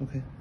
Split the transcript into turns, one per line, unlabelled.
ok